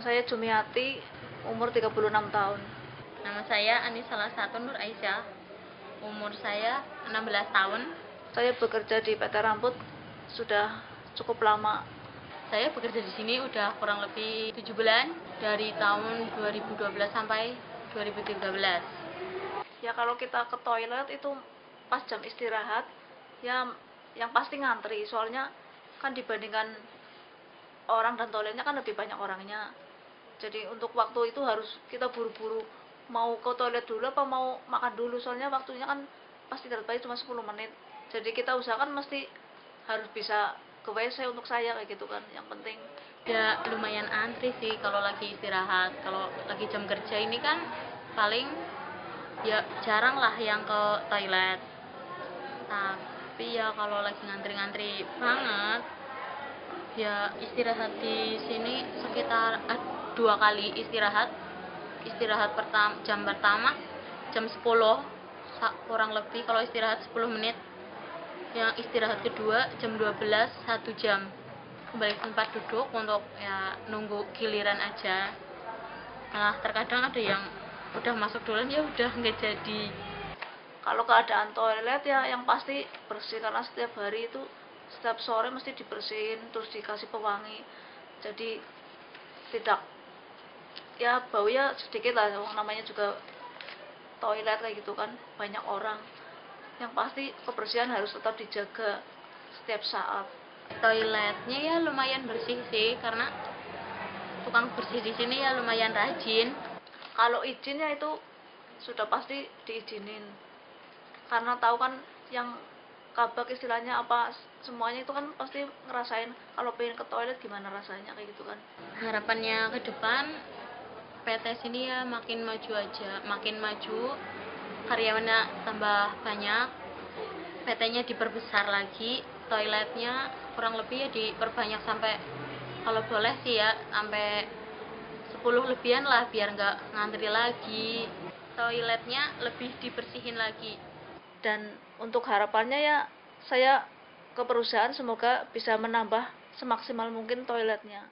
Saya Jumiati, umur 36 tahun. Nama saya Anissa Satu Nur Aisyah. Umur saya 16 tahun. Saya bekerja di PT Rambut sudah cukup lama. Saya bekerja di sini udah kurang lebih 7 bulan dari tahun 2012 sampai 2013. Ya kalau kita ke toilet itu pas jam istirahat ya yang pasti ngantri soalnya kan dibandingkan orang dan toiletnya kan lebih banyak orangnya jadi untuk waktu itu harus kita buru-buru mau ke toilet dulu apa mau makan dulu soalnya waktunya kan pasti terbaik cuma 10 menit jadi kita usahakan mesti harus bisa ke WC untuk saya kayak gitu kan yang penting Ya lumayan antri sih kalau lagi istirahat. Kalau lagi jam kerja ini kan paling ya jarang lah yang ke toilet. Tapi ya kalau lagi ngantri-ngantri banget ya istirahat di sini sekitar eh, dua kali istirahat. Istirahat pertama jam pertama jam 10 sa- kurang lebih kalau istirahat 10 menit. Yang istirahat kedua jam 12 satu jam. Kembali ke tempat duduk untuk ya nunggu giliran aja. Nah terkadang ada yang udah masuk duluan ya udah nggak jadi. Kalau keadaan toilet ya yang pasti bersih karena setiap hari itu setiap sore mesti dibersihin terus dikasih pewangi. Jadi tidak. Ya bau ya sedikit lah namanya juga toilet kayak gitu kan banyak orang. Yang pasti kebersihan harus tetap dijaga setiap saat. Toiletnya ya lumayan bersih sih karena tukang bersih di sini ya lumayan rajin. Kalau izinnya itu sudah pasti diizinin. Karena tahu kan yang kabak istilahnya apa semuanya itu kan pasti ngerasain kalau pengen ke toilet gimana rasanya kayak gitu kan. Harapannya ke depan PT sini ya makin maju aja makin maju karyawannya tambah banyak PT-nya diperbesar lagi toiletnya kurang lebih ya diperbanyak sampai kalau boleh sih ya sampai 10 lebihan lah biar nggak ngantri lagi. Toiletnya lebih dibersihin lagi dan untuk harapannya ya saya ke perusahaan semoga bisa menambah semaksimal mungkin toiletnya